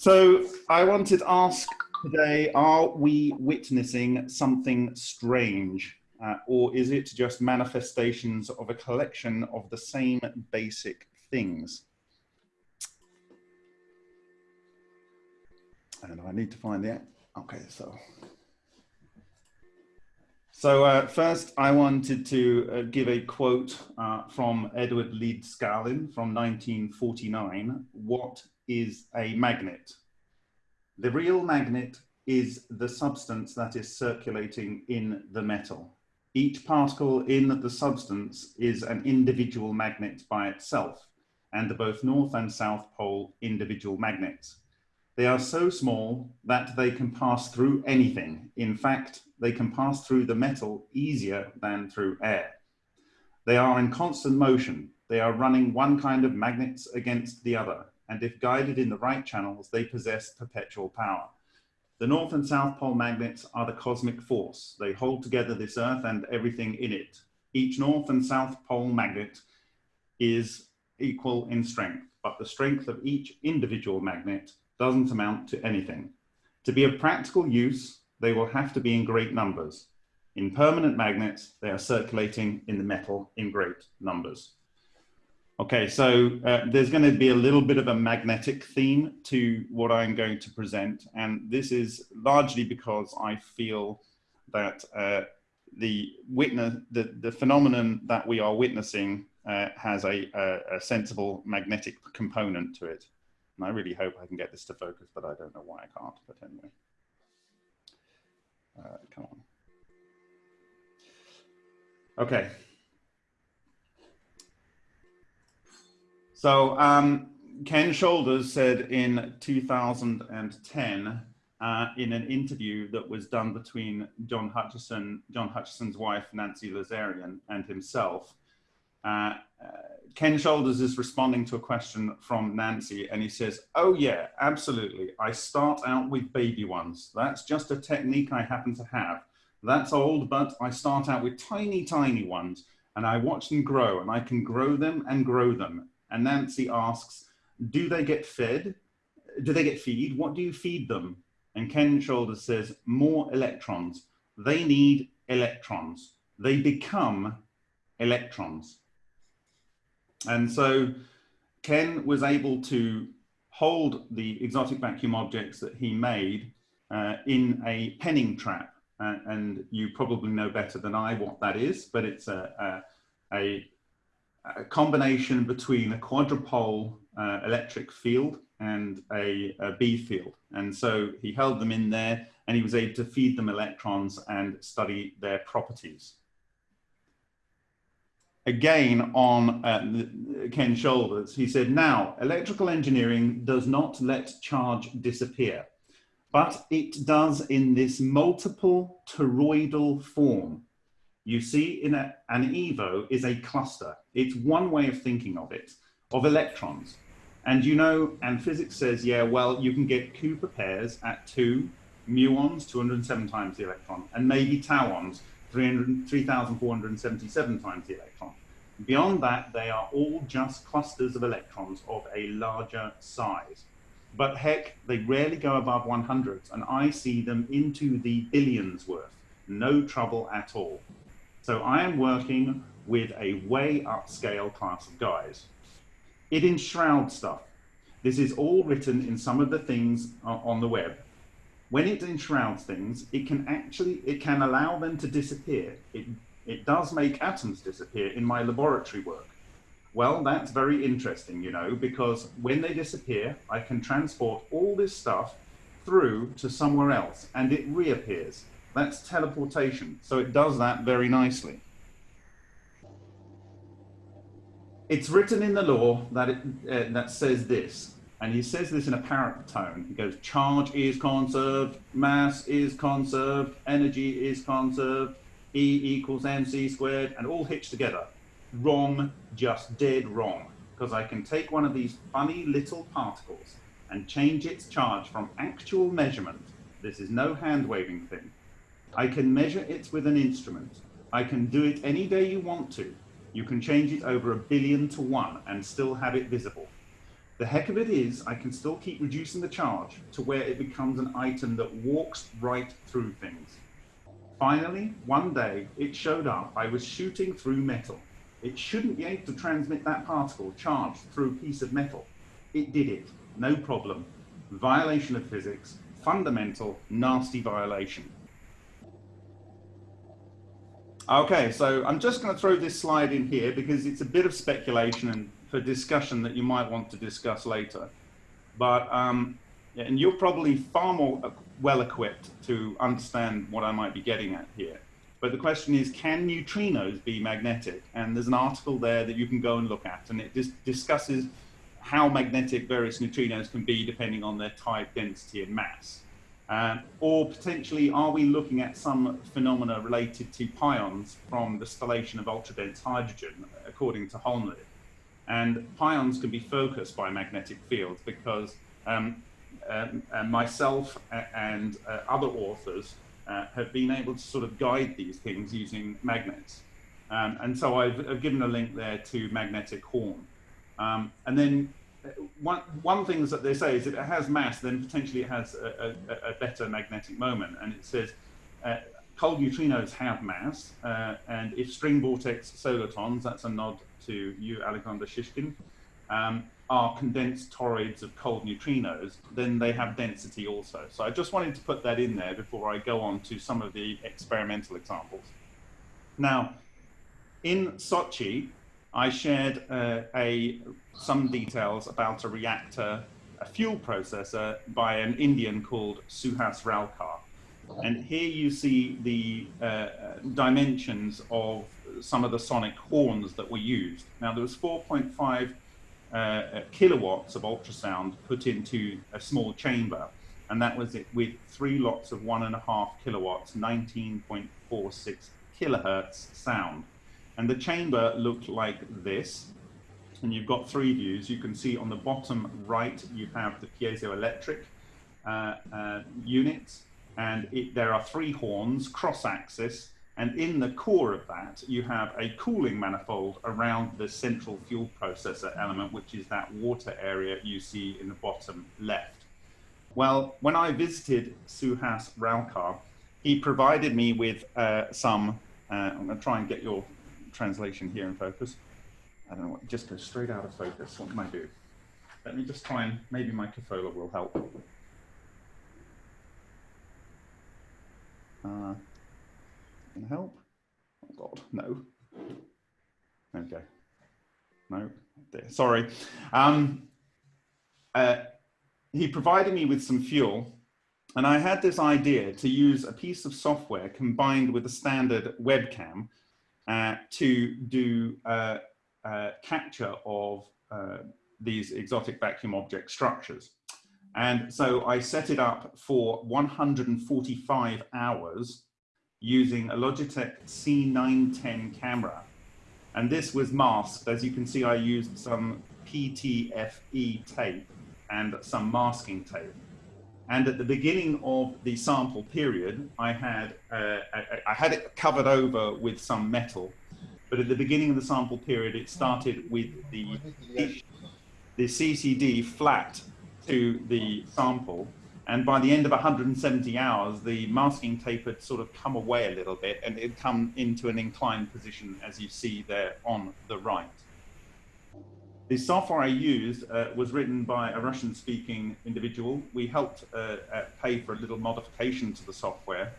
So I wanted to ask today, are we witnessing something strange? Uh, or is it just manifestations of a collection of the same basic things? And I need to find the, okay, so. So uh, first I wanted to uh, give a quote uh, from Edward Leedskalnin from 1949, what is a magnet. The real magnet is the substance that is circulating in the metal. Each particle in the substance is an individual magnet by itself and the both north and south pole individual magnets. They are so small that they can pass through anything. In fact, they can pass through the metal easier than through air. They are in constant motion. They are running one kind of magnets against the other and if guided in the right channels, they possess perpetual power. The North and South Pole magnets are the cosmic force. They hold together this Earth and everything in it. Each North and South Pole magnet is equal in strength, but the strength of each individual magnet doesn't amount to anything. To be of practical use, they will have to be in great numbers. In permanent magnets, they are circulating in the metal in great numbers. Okay, so uh, there's going to be a little bit of a magnetic theme to what I'm going to present, and this is largely because I feel that uh, the witness, the, the phenomenon that we are witnessing uh, has a, a, a, sensible magnetic component to it. And I really hope I can get this to focus, but I don't know why I can't, but anyway. Uh, come on. Okay. So um, Ken Shoulders said in 2010 uh, in an interview that was done between John Hutchison, John Hutchison's wife, Nancy Lazarian, and himself, uh, uh, Ken Shoulders is responding to a question from Nancy and he says, oh yeah, absolutely. I start out with baby ones. That's just a technique I happen to have. That's old, but I start out with tiny, tiny ones and I watch them grow and I can grow them and grow them. And Nancy asks, do they get fed? Do they get feed? What do you feed them? And Ken Shoulders says, more electrons. They need electrons. They become electrons. And so Ken was able to hold the exotic vacuum objects that he made uh, in a penning trap. Uh, and you probably know better than I what that is, but it's a, a, a a combination between a quadrupole uh, electric field and a, a B field. And so he held them in there and he was able to feed them electrons and study their properties. Again, on uh, Ken Shoulders, he said, now, electrical engineering does not let charge disappear, but it does in this multiple toroidal form you see in a, an EVO is a cluster. It's one way of thinking of it, of electrons. And you know, and physics says, yeah, well, you can get Cooper pairs at two muons, 207 times the electron, and maybe tauons, 3,477 times the electron. Beyond that, they are all just clusters of electrons of a larger size. But heck, they rarely go above 100, and I see them into the billions worth. No trouble at all. So I am working with a way upscale class of guys. It enshrouds stuff. This is all written in some of the things on the web. When it enshrouds things, it can actually, it can allow them to disappear. It, it does make atoms disappear in my laboratory work. Well, that's very interesting, you know, because when they disappear, I can transport all this stuff through to somewhere else and it reappears. That's teleportation. So it does that very nicely. It's written in the law that, it, uh, that says this, and he says this in a parrot tone. He goes, charge is conserved, mass is conserved, energy is conserved, E equals mc squared, and all hitched together. Wrong, just dead wrong. Because I can take one of these funny little particles and change its charge from actual measurement. This is no hand waving thing I can measure it with an instrument. I can do it any day you want to. You can change it over a billion to one and still have it visible. The heck of it is, I can still keep reducing the charge to where it becomes an item that walks right through things. Finally, one day, it showed up. I was shooting through metal. It shouldn't be able to transmit that particle charged through a piece of metal. It did it, no problem. Violation of physics, fundamental, nasty violation. Okay, so I'm just going to throw this slide in here because it's a bit of speculation and for discussion that you might want to discuss later. But, um, and you're probably far more well equipped to understand what I might be getting at here. But the question is, can neutrinos be magnetic? And there's an article there that you can go and look at, and it dis discusses how magnetic various neutrinos can be depending on their type, density, and mass. Uh, or potentially, are we looking at some phenomena related to pions from the stellation of ultra-dense hydrogen, according to Holmlid? And pions can be focused by magnetic fields because um, um, myself and uh, other authors uh, have been able to sort of guide these things using magnets. Um, and so I've, I've, given a link there to magnetic horn. Um, and then uh, one, one thing that they say is if it has mass, then potentially it has a, a, a better magnetic moment. And it says uh, cold neutrinos have mass, uh, and if string vortex solitons, that's a nod to you, Alexander Shishkin, um, are condensed toroids of cold neutrinos, then they have density also. So I just wanted to put that in there before I go on to some of the experimental examples. Now, in Sochi, I shared uh, a, some details about a reactor, a fuel processor by an Indian called Suhas Ralkar. And here you see the uh, dimensions of some of the sonic horns that were used. Now there was 4.5 uh, kilowatts of ultrasound put into a small chamber, and that was it with three lots of one and a half kilowatts, 19.46 kilohertz sound. And the chamber looked like this, and you've got three views. You can see on the bottom right, you have the piezoelectric uh, uh, units, and it, there are three horns cross-axis, and in the core of that, you have a cooling manifold around the central fuel processor element, which is that water area you see in the bottom left. Well, when I visited Suhas Ralkar, he provided me with uh, some, uh, I'm going to try and get your translation here in focus. I don't know what, just goes straight out of focus. What can I do? Let me just try and, maybe my Cafola will help. Uh, can help? Oh God, no. Okay. No, there. sorry. Um, uh, he provided me with some fuel and I had this idea to use a piece of software combined with a standard webcam uh, to do uh, uh, capture of uh, these exotic vacuum object structures. And so I set it up for 145 hours using a Logitech C910 camera. And this was masked. As you can see, I used some PTFE tape and some masking tape. And at the beginning of the sample period, I had, uh, I, I had it covered over with some metal. But at the beginning of the sample period, it started with the, the CCD flat to the sample and by the end of 170 hours, the masking tape had sort of come away a little bit and it had come into an inclined position as you see there on the right. The software I used uh, was written by a Russian speaking individual. We helped uh, uh, pay for a little modification to the software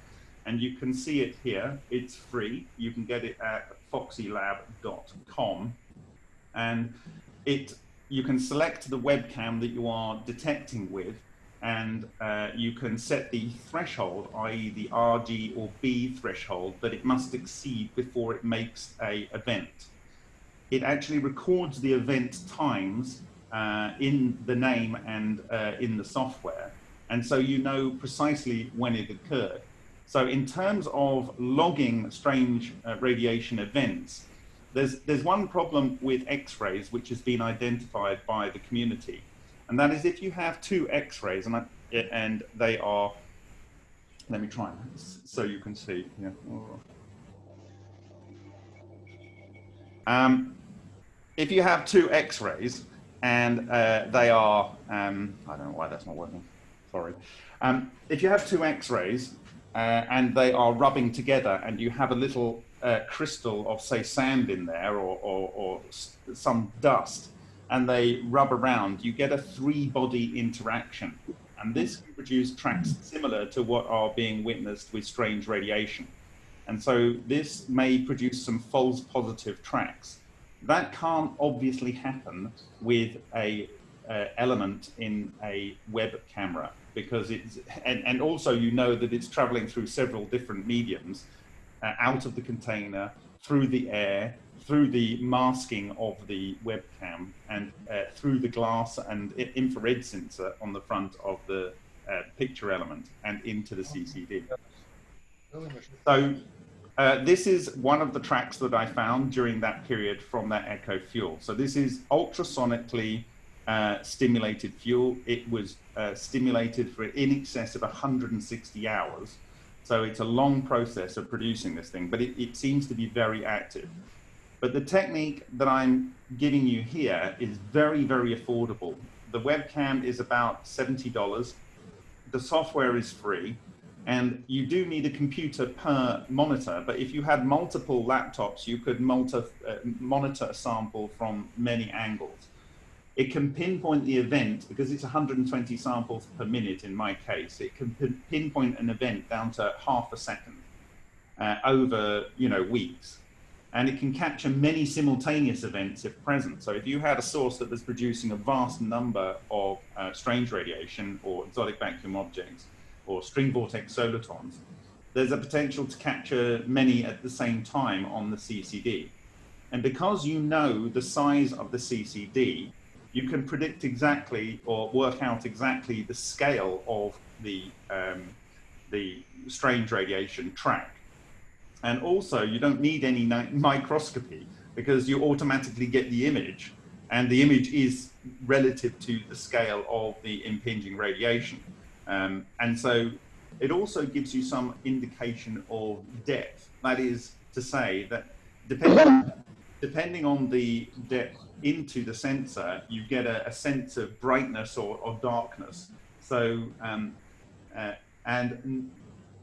and you can see it here. It's free. You can get it at foxylab.com and it you can select the webcam that you are detecting with and uh, you can set the threshold, i.e. the RG or B threshold that it must exceed before it makes a event. It actually records the event times uh, in the name and uh, in the software. And so you know precisely when it occurred. So in terms of logging strange uh, radiation events, there's, there's one problem with X-rays which has been identified by the community and that is if you have two X-rays and, and they are, let me try so you can see. Yeah. Um, if you have two X-rays and uh, they are, um, I don't know why that's not working, sorry. Um, if you have two X-rays uh, and they are rubbing together and you have a little uh, crystal of say sand in there or, or, or some dust and they rub around, you get a three body interaction. And this can produce tracks similar to what are being witnessed with strange radiation. And so this may produce some false positive tracks. That can't obviously happen with a uh, element in a web camera because it's, and, and also you know that it's traveling through several different mediums uh, out of the container, through the air, through the masking of the webcam, and uh, through the glass and infrared sensor on the front of the uh, picture element and into the CCD. So uh, this is one of the tracks that I found during that period from that Echo fuel. So this is ultrasonically uh, stimulated fuel. It was uh, stimulated for in excess of 160 hours. So it's a long process of producing this thing, but it, it seems to be very active. But the technique that I'm giving you here is very, very affordable. The webcam is about $70. The software is free and you do need a computer per monitor, but if you had multiple laptops, you could uh, monitor a sample from many angles. It can pinpoint the event because it's 120 samples per minute in my case. It can pinpoint an event down to half a second uh, over, you know, weeks. And it can capture many simultaneous events if present. So if you had a source that was producing a vast number of uh, strange radiation or exotic vacuum objects or string vortex solitons, there's a potential to capture many at the same time on the CCD. And because you know the size of the CCD, you can predict exactly or work out exactly the scale of the, um, the strange radiation track. And also, you don't need any microscopy because you automatically get the image, and the image is relative to the scale of the impinging radiation. Um, and so it also gives you some indication of depth. That is to say that depending, depending on the depth into the sensor, you get a, a sense of brightness or, or darkness. So, um, uh, and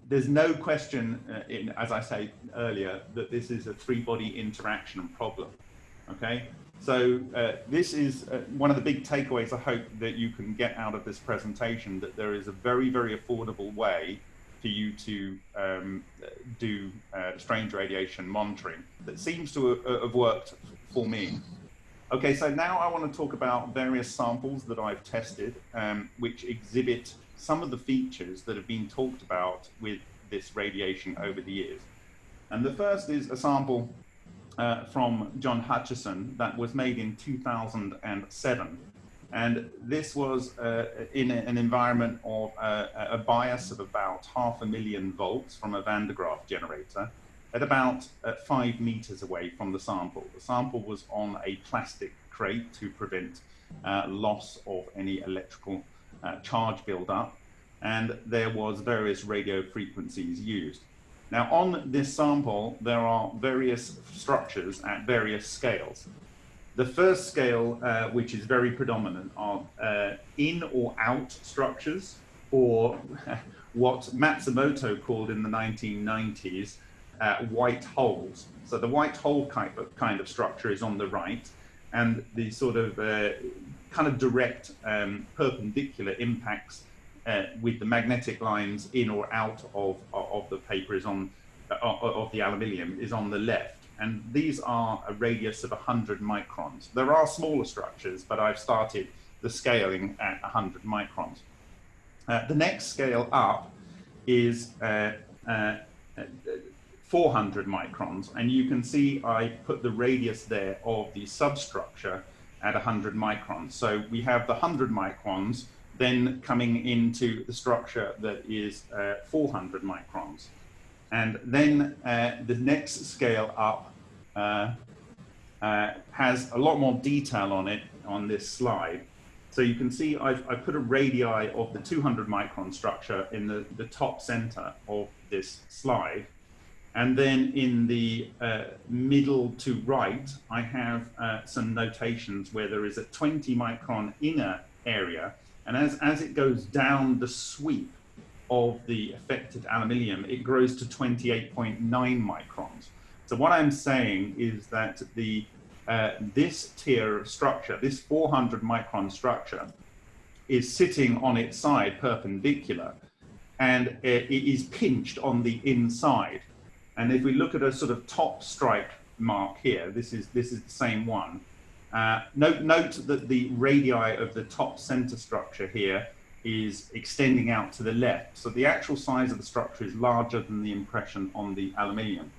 there's no question, uh, in, as I say earlier, that this is a three-body interaction problem. Okay, so uh, this is uh, one of the big takeaways I hope that you can get out of this presentation, that there is a very, very affordable way for you to um, do uh, strange radiation monitoring that seems to have worked for me. Okay, so now I want to talk about various samples that I've tested, um, which exhibit some of the features that have been talked about with this radiation over the years. And the first is a sample uh, from John Hutchison that was made in 2007. And this was uh, in an environment of uh, a bias of about half a million volts from a Van de Graaff generator at about uh, five meters away from the sample. The sample was on a plastic crate to prevent uh, loss of any electrical uh, charge buildup, and there was various radio frequencies used. Now on this sample, there are various structures at various scales. The first scale, uh, which is very predominant, are uh, in or out structures, or what Matsumoto called in the 1990s uh, white holes. So the white hole kind of, kind of structure is on the right, and the sort of uh, kind of direct um, perpendicular impacts uh, with the magnetic lines in or out of, of the paper is on, uh, of the aluminium is on the left. And these are a radius of 100 microns. There are smaller structures, but I've started the scaling at 100 microns. Uh, the next scale up is uh, 400 microns. And you can see I put the radius there of the substructure at 100 microns. So we have the 100 microns then coming into the structure that is uh, 400 microns. And then uh, the next scale up uh, uh has a lot more detail on it on this slide. So you can see I've, I've put a radii of the 200 micron structure in the, the top center of this slide. And then in the uh, middle to right, I have uh, some notations where there is a 20 micron inner area. And as, as it goes down the sweep of the affected aluminium, it grows to 28.9 microns. So what I'm saying is that the uh, this tier of structure, this 400 micron structure, is sitting on its side perpendicular and it is pinched on the inside. And if we look at a sort of top stripe mark here, this is, this is the same one. Uh, note, note that the radii of the top center structure here is extending out to the left. So the actual size of the structure is larger than the impression on the aluminium.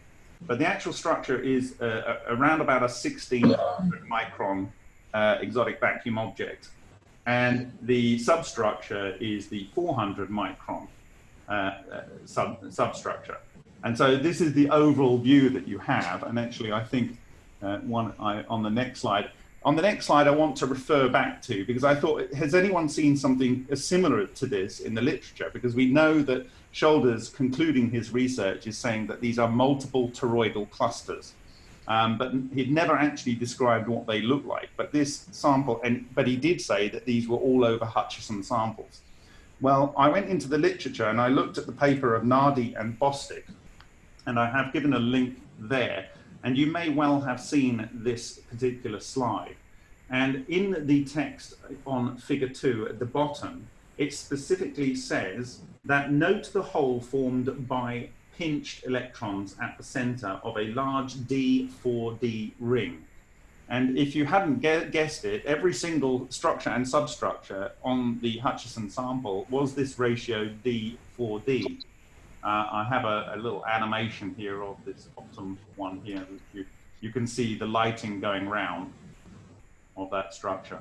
But the actual structure is uh, around about a 1600 micron uh, exotic vacuum object. And the substructure is the 400 micron uh, uh, sub substructure. And so this is the overall view that you have. And actually, I think uh, one I, on the next slide, on the next slide, I want to refer back to because I thought, has anyone seen something similar to this in the literature? Because we know that Shoulders, concluding his research, is saying that these are multiple toroidal clusters. Um, but he'd never actually described what they look like. But this sample, and but he did say that these were all over Hutchison samples. Well, I went into the literature and I looked at the paper of Nardi and Bostick, and I have given a link there. And you may well have seen this particular slide. And in the text on figure two at the bottom, it specifically says that note the hole formed by pinched electrons at the center of a large D4D ring. And if you hadn't guessed it, every single structure and substructure on the Hutchison sample was this ratio D4D. Uh, I have a, a, little animation here of this bottom one here. You, you can see the lighting going round of that structure.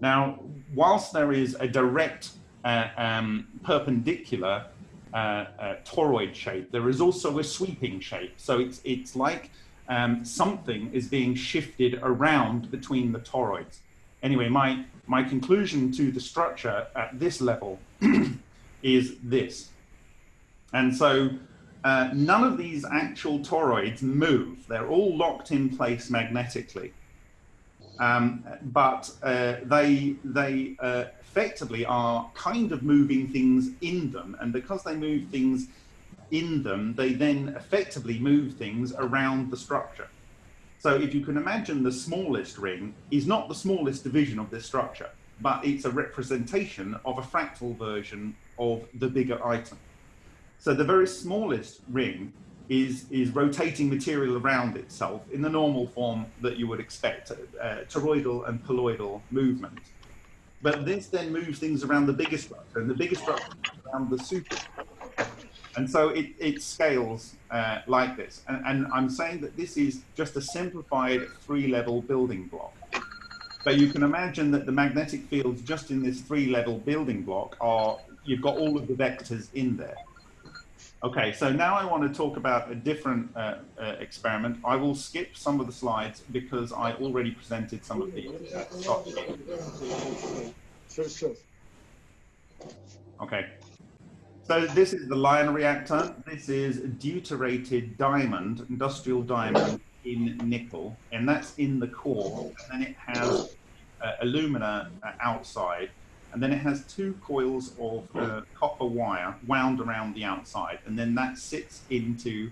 Now, whilst there is a direct uh, um, perpendicular uh, uh, toroid shape, there is also a sweeping shape. So it's, it's like um, something is being shifted around between the toroids. Anyway, my, my conclusion to the structure at this level is this. And so uh, none of these actual toroids move. They're all locked in place magnetically. Um, but uh, they, they uh, effectively are kind of moving things in them. And because they move things in them, they then effectively move things around the structure. So if you can imagine the smallest ring is not the smallest division of this structure, but it's a representation of a fractal version of the bigger item. So the very smallest ring is, is rotating material around itself in the normal form that you would expect, uh, toroidal and poloidal movement. But this then moves things around the bigger structure, and the bigger structure around the superstructure. And so it, it scales uh, like this. And, and I'm saying that this is just a simplified three-level building block. But you can imagine that the magnetic fields just in this three-level building block are, you've got all of the vectors in there. Okay, so now I want to talk about a different uh, uh, experiment. I will skip some of the slides because I already presented some of the uh, Sure, sure. Okay. So this is the Lion reactor. This is deuterated diamond, industrial diamond in nickel, and that's in the core. And then it has uh, alumina uh, outside and then it has two coils of uh, copper wire wound around the outside, and then that sits into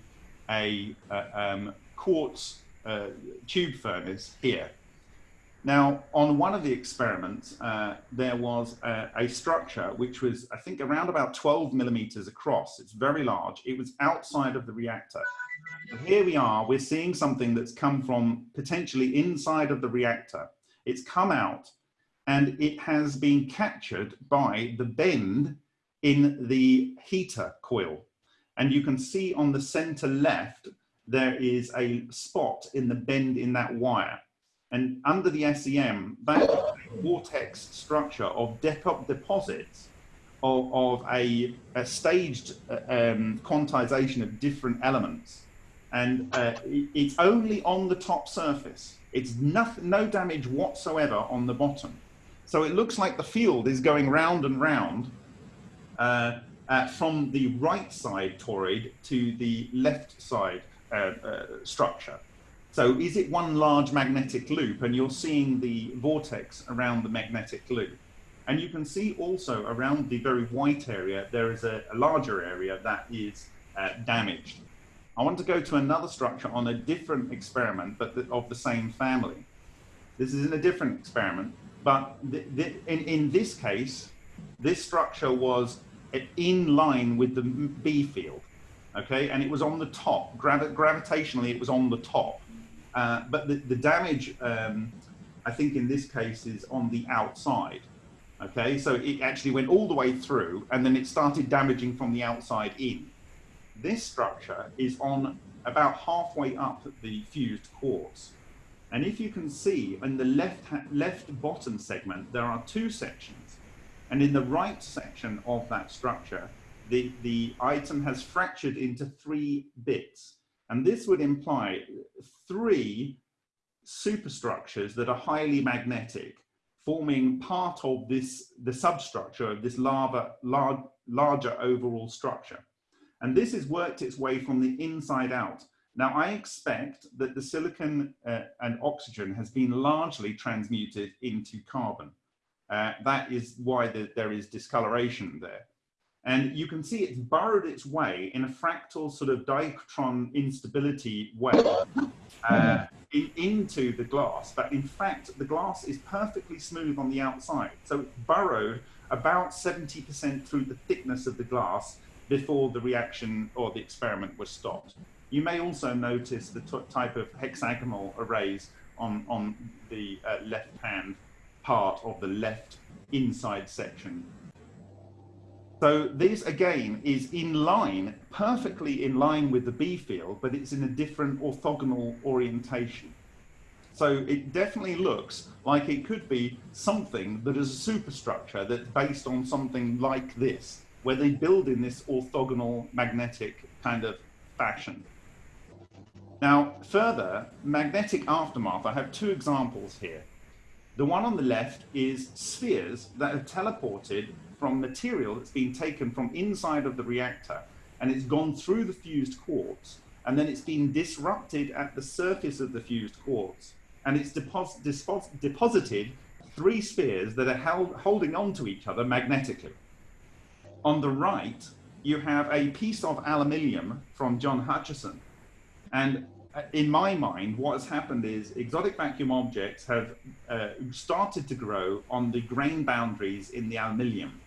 a uh, um, quartz uh, tube furnace here. Now, on one of the experiments, uh, there was a, a, structure which was, I think, around about 12 millimeters across. It's very large. It was outside of the reactor. Here we are, we're seeing something that's come from potentially inside of the reactor. It's come out and it has been captured by the bend in the heater coil. And you can see on the center left, there is a spot in the bend in that wire. And under the SEM, that vortex structure of deposits of, of a, a, staged uh, um, quantization of different elements. And uh, it's only on the top surface. It's no damage whatsoever on the bottom. So it looks like the field is going round and round. Uh, uh, from the right side toroid to the left side uh, uh, structure. So is it one large magnetic loop and you're seeing the vortex around the magnetic loop? And you can see also around the very white area, there is a, a larger area that is uh, damaged. I want to go to another structure on a different experiment, but of the same family. This is in a different experiment, but the, the, in, in this case, this structure was in line with the B field, okay? And it was on the top, Gravi gravitationally it was on the top. Uh, but the, the damage, um, I think in this case is on the outside, okay? So it actually went all the way through and then it started damaging from the outside in. This structure is on about halfway up the fused quartz. And if you can see in the left, left bottom segment, there are two sections. And in the right section of that structure, the, the item has fractured into three bits. And this would imply three superstructures that are highly magnetic, forming part of this, the substructure of this lava, large, larger overall structure. And this has worked its way from the inside out now, I expect that the silicon uh, and oxygen has been largely transmuted into carbon. Uh, that is why the, there is discoloration there. And you can see it's burrowed its way in a fractal sort of dichron instability way uh, in, into the glass. But in fact, the glass is perfectly smooth on the outside. So it's burrowed about 70% through the thickness of the glass before the reaction or the experiment was stopped. You may also notice the type of hexagonal arrays on, on the uh, left-hand part of the left inside section. So this again is in line, perfectly in line with the B field, but it's in a different orthogonal orientation. So it definitely looks like it could be something that is a superstructure that's based on something like this, where they build in this orthogonal magnetic kind of fashion. Now, further, magnetic aftermath, I have two examples here. The one on the left is spheres that are teleported from material that's been taken from inside of the reactor and it's gone through the fused quartz and then it's been disrupted at the surface of the fused quartz and it's depos depos deposited three spheres that are held, holding on to each other magnetically. On the right, you have a piece of aluminium from John Hutchison and in my mind, what has happened is exotic vacuum objects have uh, started to grow on the grain boundaries in the aluminium.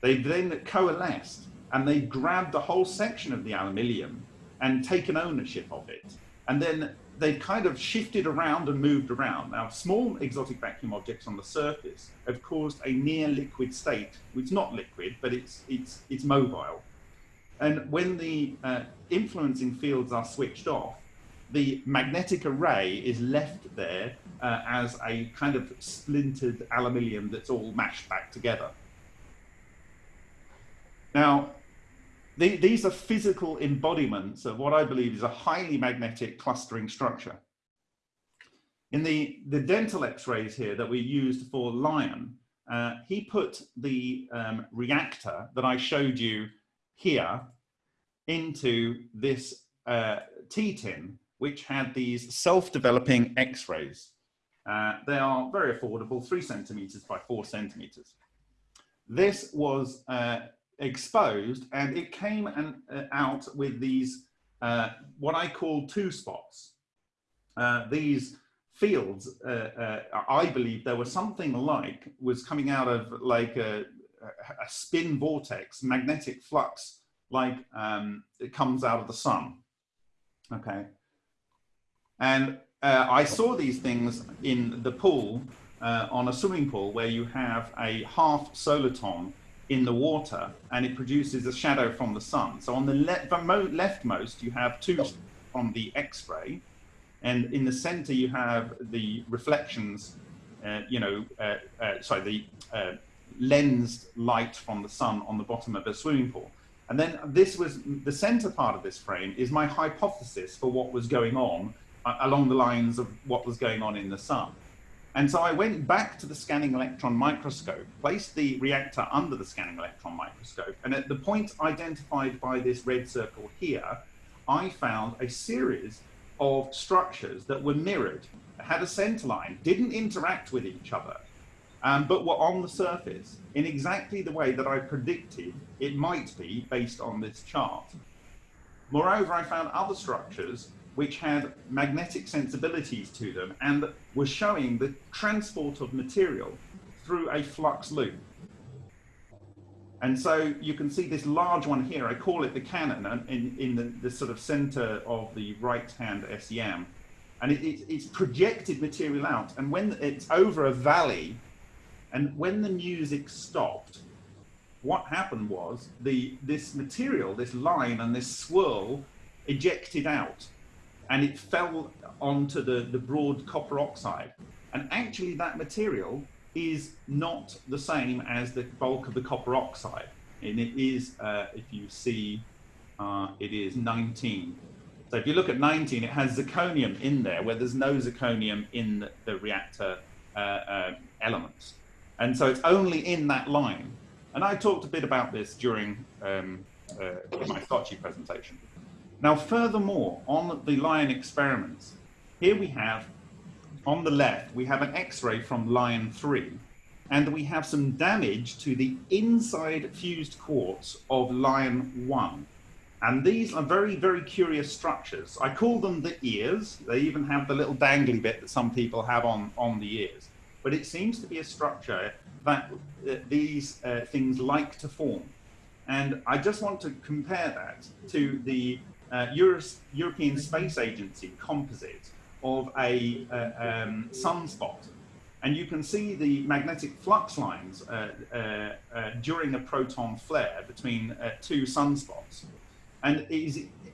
They've then coalesced and they've grabbed the whole section of the aluminium and taken ownership of it. And then they've kind of shifted around and moved around. Now, small exotic vacuum objects on the surface have caused a near liquid state. It's not liquid, but it's, it's, it's mobile. And when the uh, influencing fields are switched off, the magnetic array is left there uh, as a kind of splintered aluminium that's all mashed back together. Now, the, these are physical embodiments of what I believe is a highly magnetic clustering structure. In the, the dental x-rays here that we used for Lion, uh, he put the um, reactor that I showed you here into this uh, T-tin, which had these self-developing X-rays. Uh, they are very affordable, three centimeters by four centimeters. This was uh, exposed and it came and, uh, out with these, uh, what I call two spots. Uh, these fields, I believe there was something like, was coming out of like a, a spin vortex, magnetic flux like um, it comes out of the sun. Okay. And uh, I saw these things in the pool, uh, on a swimming pool, where you have a half soliton in the water and it produces a shadow from the sun. So on the le leftmost, you have two from the X-ray, and in the center, you have the reflections, uh, you know, uh, uh, sorry, the uh, lensed light from the sun on the bottom of a swimming pool. And then this was the center part of this frame is my hypothesis for what was going on along the lines of what was going on in the sun. And so I went back to the scanning electron microscope, placed the reactor under the scanning electron microscope, and at the point identified by this red circle here, I found a series of structures that were mirrored, had a center line, didn't interact with each other, um, but were on the surface in exactly the way that I predicted it might be based on this chart. Moreover, I found other structures which had magnetic sensibilities to them and were showing the transport of material through a flux loop. And so you can see this large one here, I call it the cannon uh, in, in the, the sort of center of the right-hand SEM. And it, it, it's projected material out. And when it's over a valley, and when the music stopped, what happened was the this material, this line and this swirl ejected out and it fell onto the, the broad copper oxide. And actually that material is not the same as the bulk of the copper oxide. And it is, uh, if you see, uh, it is 19. So if you look at 19, it has zirconium in there where there's no zirconium in the, the reactor uh, uh elements. And so it's only in that line. And I talked a bit about this during um, uh, my Sochi presentation. Now, furthermore, on the lion experiments, here we have, on the left, we have an X-ray from lion three, and we have some damage to the inside fused quartz of lion one. And these are very, very curious structures. I call them the ears. They even have the little dangly bit that some people have on, on the ears. But it seems to be a structure that uh, these uh, things like to form. And I just want to compare that to the uh, Euro European Space Agency composite of a uh, um, sunspot. And you can see the magnetic flux lines uh, uh, uh during a proton flare between uh, two sunspots. And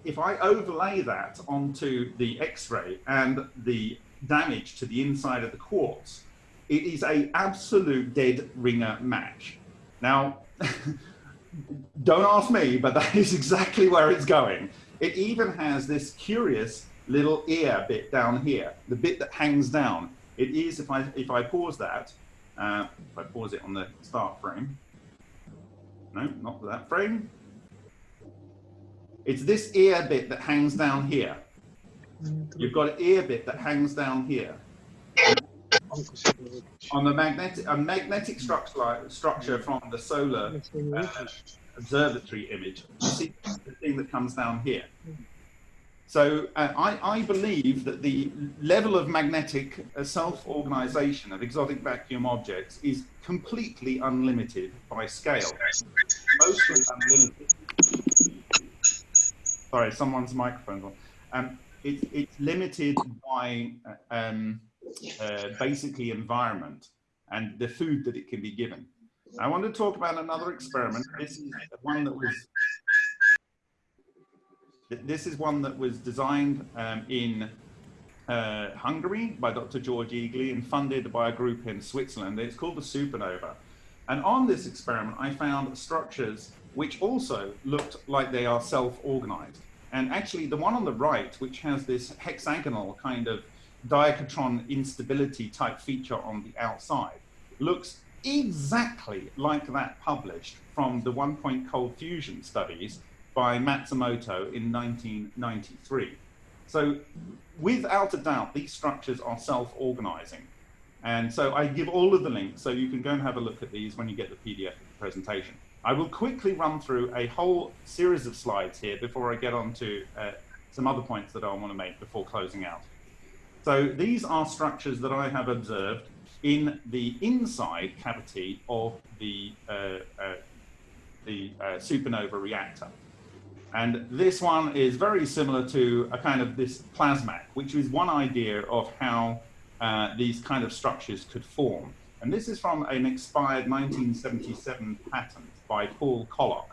if I overlay that onto the X-ray and the damage to the inside of the quartz, it is a absolute dead ringer match. Now, don't ask me, but that is exactly where it's going. It even has this curious little ear bit down here, the bit that hangs down. It is, if I, if I pause that, uh, if I pause it on the start frame, no, not that frame. It's this ear bit that hangs down here. You've got an ear bit that hangs down here. On the magnetic, a magnetic structure, structure from the solar uh, observatory image, see the thing that comes down here. So uh, I, I, believe that the level of magnetic uh, self-organization of exotic vacuum objects is completely unlimited by scale. Mostly unlimited. Sorry, someone's microphone's on. Um, it, it's limited by uh, um, uh, basically environment and the food that it can be given. I want to talk about another experiment. This is one that was this is one that was designed um, in uh, Hungary by Dr. George Egely and funded by a group in Switzerland. It's called the supernova. And on this experiment, I found structures which also looked like they are self-organized. And actually, the one on the right, which has this hexagonal kind of diachron instability type feature on the outside, looks exactly like that published from the one point cold fusion studies by Matsumoto in 1993. So without a doubt, these structures are self-organizing. And so I give all of the links so you can go and have a look at these when you get the PDF of the presentation. I will quickly run through a whole series of slides here before I get on to uh, some other points that I want to make before closing out. So these are structures that I have observed in the inside cavity of the, uh, uh, the uh, supernova reactor. And this one is very similar to a kind of this plasmak, which is one idea of how uh, these kind of structures could form. And this is from an expired 1977 patent by Paul Koloc.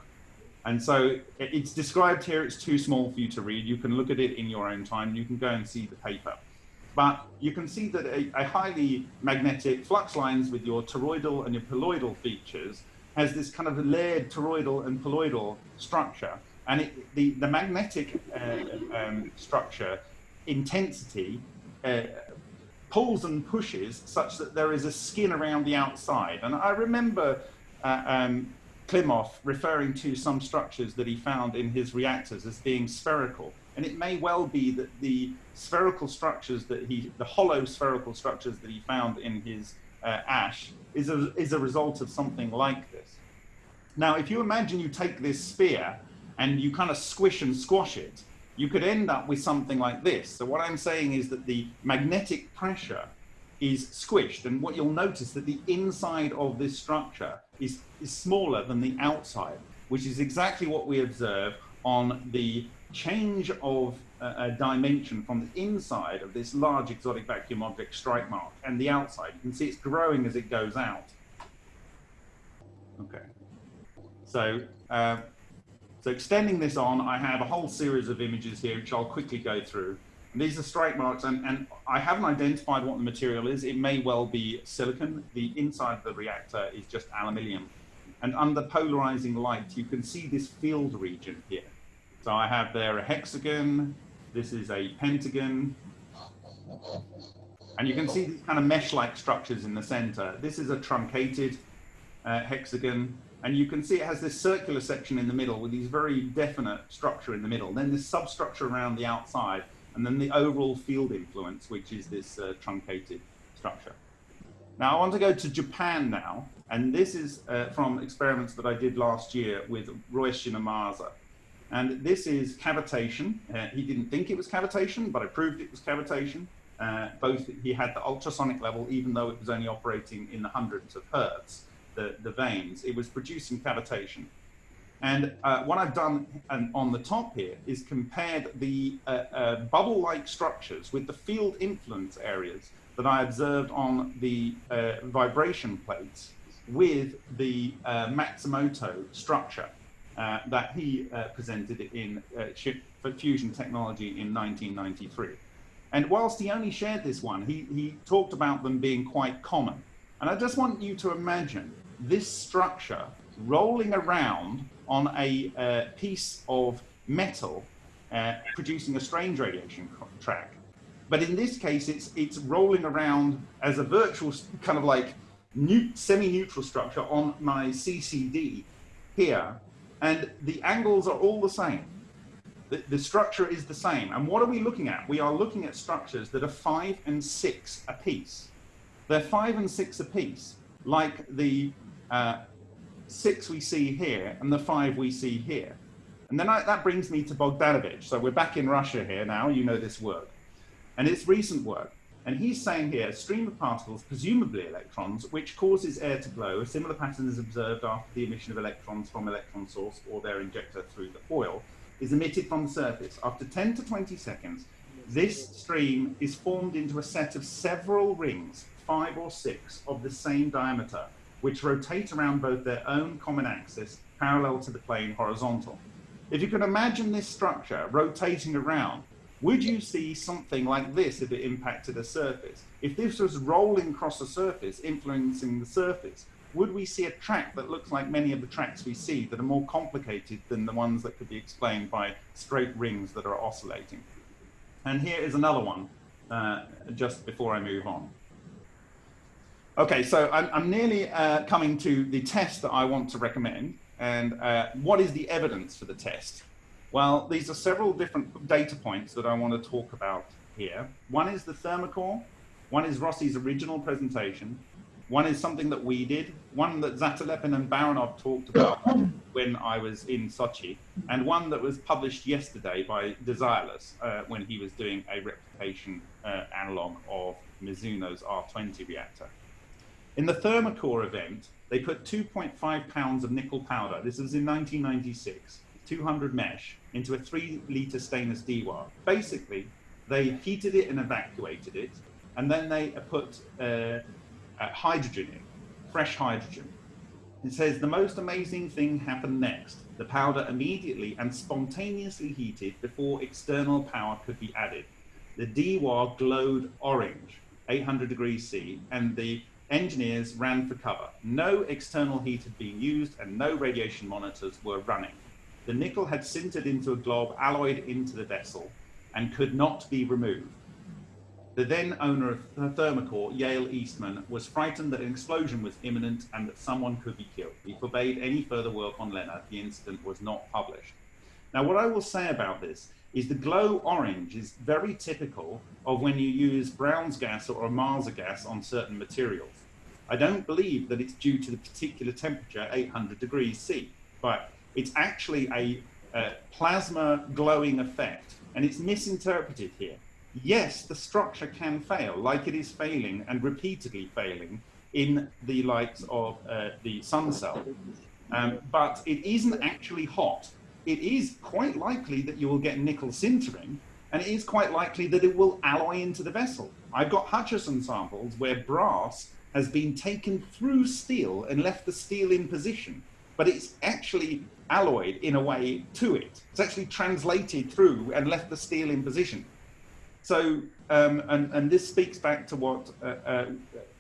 And so it's described here, it's too small for you to read. You can look at it in your own time. You can go and see the paper. But you can see that a, a highly magnetic flux lines with your toroidal and your poloidal features has this kind of layered toroidal and poloidal structure. And it, the, the magnetic uh, um, structure intensity uh, pulls and pushes such that there is a skin around the outside. And I remember uh, um, Klimov referring to some structures that he found in his reactors as being spherical. And it may well be that the spherical structures that he, the hollow spherical structures that he found in his uh, ash is a, is a result of something like this. Now, if you imagine you take this sphere and you kind of squish and squash it, you could end up with something like this. So what I'm saying is that the magnetic pressure is squished. And what you'll notice that the inside of this structure is, is smaller than the outside, which is exactly what we observe on the change of uh, dimension from the inside of this large exotic vacuum object strike mark and the outside. You can see it's growing as it goes out. Okay. So, uh, so extending this on, I have a whole series of images here, which I'll quickly go through. And these are strike marks, and, and I haven't identified what the material is. It may well be silicon. The inside of the reactor is just aluminium. And under polarizing light, you can see this field region here. So I have there a hexagon, this is a pentagon, and you can see these kind of mesh-like structures in the center. This is a truncated uh, hexagon, and you can see it has this circular section in the middle with these very definite structure in the middle. Then this substructure around the outside, and then the overall field influence, which is this uh, truncated structure. Now I want to go to Japan now, and this is uh, from experiments that I did last year with Ryushin Ohmasa. And this is cavitation. Uh, he didn't think it was cavitation, but I proved it was cavitation. Uh, both he had the ultrasonic level, even though it was only operating in the hundreds of hertz, the, the vanes, it was producing cavitation. And uh, what I've done on the top here is compared the uh, uh, bubble-like structures with the field influence areas that I observed on the uh, vibration plates with the Matsumoto structure. Uh, that he uh, presented in uh, fusion technology in 1993. And whilst he only shared this one, he, he talked about them being quite common. And I just want you to imagine this structure rolling around on a uh, piece of metal uh, producing a strange radiation track. But in this case, it's, it's rolling around as a virtual kind of like semi-neutral structure on my CCD here and the angles are all the same. The, the, structure is the same. And what are we looking at? We are looking at structures that are five and six apiece. They're five and six apiece, like the uh, six we see here and the five we see here. And then I, that brings me to Bogdanovich. So we're back in Russia here now, you know this work. And it's recent work. And he's saying here, a stream of particles, presumably electrons, which causes air to glow. A similar pattern is observed after the emission of electrons from electron source or their injector through the foil, is emitted from the surface. After 10 to 20 seconds, this stream is formed into a set of several rings, five or six, of the same diameter, which rotate around both their own common axis, parallel to the plane horizontal. If you can imagine this structure rotating around, would you see something like this if it impacted a surface? If this was rolling across a surface, influencing the surface, would we see a track that looks like many of the tracks we see that are more complicated than the ones that could be explained by straight rings that are oscillating? And here is another one, uh, just before I move on. Okay, so I'm, I'm nearly uh, coming to the test that I want to recommend. And uh, what is the evidence for the test? Well, these are several different data points that I want to talk about here. One is the Thermacore, one is Rossi's original presentation, one is something that we did, one that Zatelepin and Baranov talked about when I was in Sochi, and one that was published yesterday by Desireless uh, when he was doing a replication uh, analog of Mizuno's R20 reactor. In the Thermacore event, they put 2.5 pounds of nickel powder, this was in 1996, 200 mesh into a three liter stainless dewar. Basically, they heated it and evacuated it, and then they put uh, uh, hydrogen in, fresh hydrogen. It says the most amazing thing happened next. The powder immediately and spontaneously heated before external power could be added. The dewar glowed orange, 800 degrees C, and the engineers ran for cover. No external heat had been used and no radiation monitors were running. The nickel had sintered into a glob alloyed into the vessel and could not be removed. The then owner of Thermacore, Yale Eastman, was frightened that an explosion was imminent and that someone could be killed. He forbade any further work on Leonard. The incident was not published. Now, what I will say about this is the glow orange is very typical of when you use Brown's gas or Ohmasa gas on certain materials. I don't believe that it's due to the particular temperature, 800 degrees C, but it's actually a, a plasma glowing effect, and it's misinterpreted here. Yes, the structure can fail, like it is failing and repeatedly failing in the likes of uh, the SunCell, um, but it isn't actually hot. It is quite likely that you will get nickel sintering, and it is quite likely that it will alloy into the vessel. I've got Hutchison samples where brass has been taken through steel and left the steel in position, but it's actually alloyed in a way to it. It's actually translated through and left the steel in position. So, um, and, and this speaks back to what uh, uh,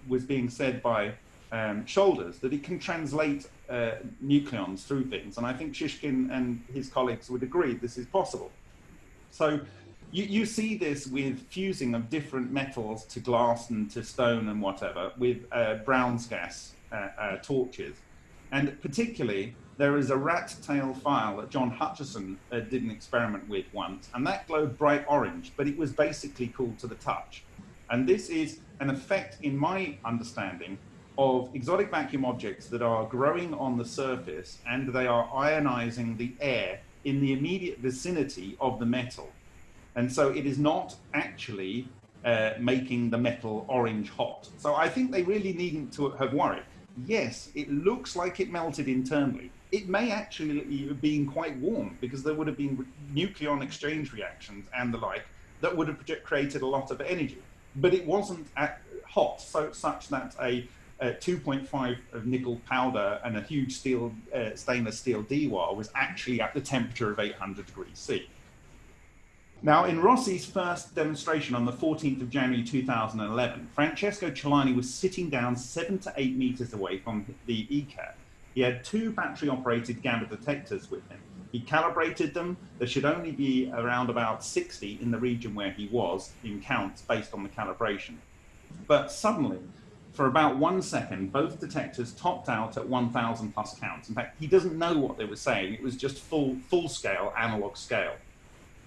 was being said by um, Shoulders, that it can translate uh, nucleons through things. And I think Shishkin and his colleagues would agree this is possible. So you, you see this with fusing of different metals to glass and to stone and whatever with uh, Brown's gas uh, uh, torches. And particularly, there is a rat tail file that John Hutchison uh, did an experiment with once, and that glowed bright orange, but it was basically cool to the touch. And this is an effect, in my understanding, of exotic vacuum objects that are growing on the surface and they are ionizing the air in the immediate vicinity of the metal. And so it is not actually uh, making the metal orange hot. So I think they really needn't to have worried. Yes, it looks like it melted internally. It may actually have been quite warm because there would have been nucleon exchange reactions and the like that would have created a lot of energy. But it wasn't hot, so such that a, a 2.5 of nickel powder and a huge steel uh, stainless steel dewar was actually at the temperature of 800 degrees C. Now, in Rossi's first demonstration on the 14th of January 2011, Francesco Celani was sitting down seven to eight meters away from the ECAT. He had two battery operated gamma detectors with him. He calibrated them. There should only be around about 60 in the region where he was in counts based on the calibration. But suddenly, for about one second, both detectors topped out at 1,000 plus counts. In fact, he doesn't know what they were saying. It was just full, full scale, analog scale.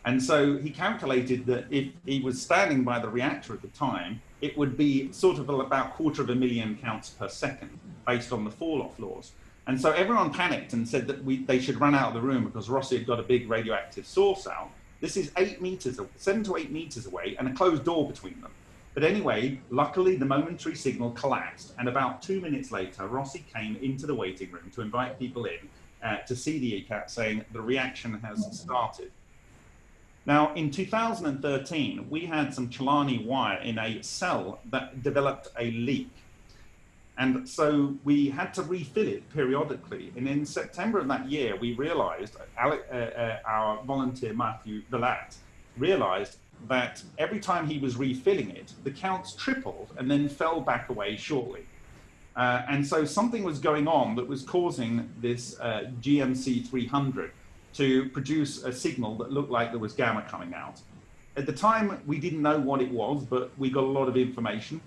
And so he calculated that if he was standing by the reactor at the time, it would be sort of about quarter of a million counts per second based on the fall-off laws. And so everyone panicked and said that we, they should run out of the room because Rossi had got a big radioactive source out. This is eight meters, seven to eight meters away and a closed door between them. But anyway, luckily the momentary signal collapsed and about two minutes later, Rossi came into the waiting room to invite people in uh, to see the ECAT saying the reaction has started. Now, in 2013, we had some Celani wire in a cell that developed a leak. And so we had to refill it periodically. And in September of that year, we realized, uh, uh, our volunteer Matthew Valat realized that every time he was refilling it, the counts tripled and then fell back away shortly. Uh, and so something was going on that was causing this uh, GMC 300 to produce a signal that looked like there was gamma coming out. At the time, we didn't know what it was, but we got a lot of information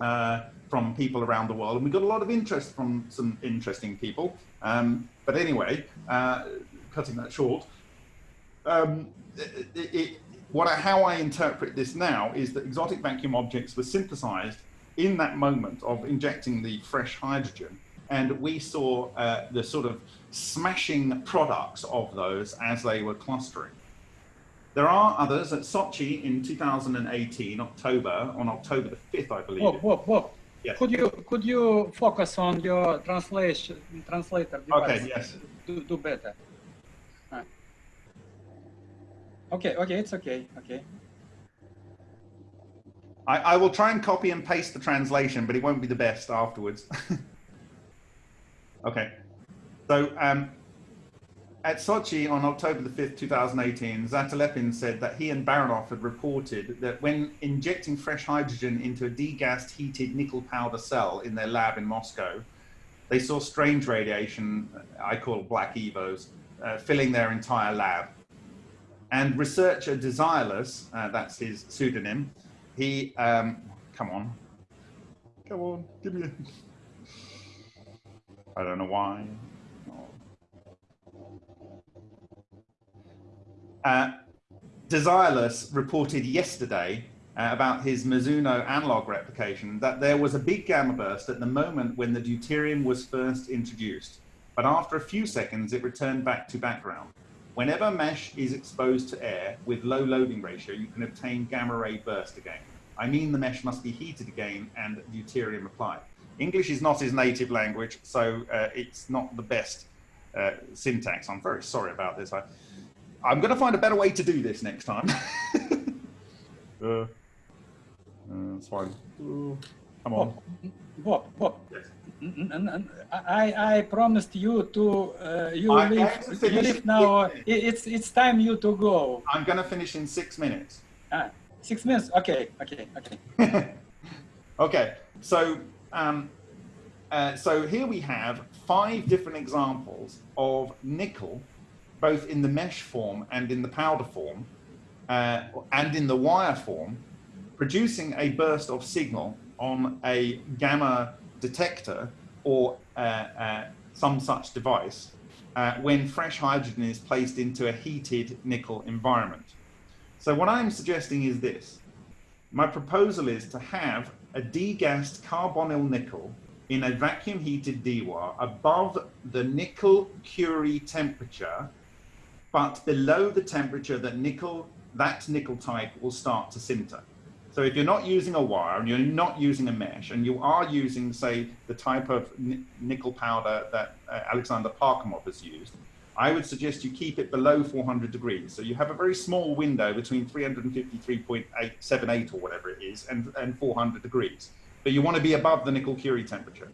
uh, from people around the world, and we got a lot of interest from some interesting people. Um, but anyway, uh, cutting that short, um, it, it, what I, how I interpret this now is that exotic vacuum objects were synthesized in that moment of injecting the fresh hydrogen and we saw uh, the sort of smashing products of those as they were clustering. There are others at Sochi in 2018, October, on October the 5th, I believe. Whoa, whoa, whoa. Yes. Could you could you focus on your translation translator device? Okay, yes. Do, do better. Ah. Okay, okay, it's okay, okay. I, I will try and copy and paste the translation, but it won't be the best afterwards. Okay. So um, at Sochi on October the 5th, 2018, Zatelepin said that he and Baranov had reported that when injecting fresh hydrogen into a degassed heated nickel powder cell in their lab in Moscow, they saw strange radiation, I call black EVOs, uh, filling their entire lab. And researcher Desireless, uh, that's his pseudonym, he, um, come on, come on, give me a, I don't know why. Uh, Desireless reported yesterday uh, about his Mizuno analog replication that there was a big gamma burst at the moment when the deuterium was first introduced, but after a few seconds it returned back to background. Whenever mesh is exposed to air with low loading ratio, you can obtain gamma ray burst again. I mean the mesh must be heated again and deuterium applied. English is not his native language, so uh, it's not the best uh, syntax. I'm very sorry about this. I, I'm going to find a better way to do this next time. uh, uh, that's fine. Uh, come on. Bob, Bob. Yes. I, I promised you to uh, you I leave, have to you leave now. six It's it's time you to go. I'm going to finish in six minutes. Ah, six minutes. Okay, okay, okay. okay, so um, uh, so here we have five different examples of nickel, both in the mesh form and in the powder form, uh, and in the wire form, producing a burst of signal on a gamma detector or uh, uh, some such device uh, when fresh hydrogen is placed into a heated nickel environment. So what I'm suggesting is this. My proposal is to have a degassed carbonyl nickel in a vacuum heated dewar above the nickel Curie temperature, but below the temperature that nickel, that nickel type will start to sinter. So if you're not using a wire and you're not using a mesh and you are using, say, the type of nickel powder that uh, Alexander Parkhomov has used, I would suggest you keep it below 400 degrees. So you have a very small window between 353.878 or whatever it is and, and 400 degrees. But you want to be above the nickel Curie temperature.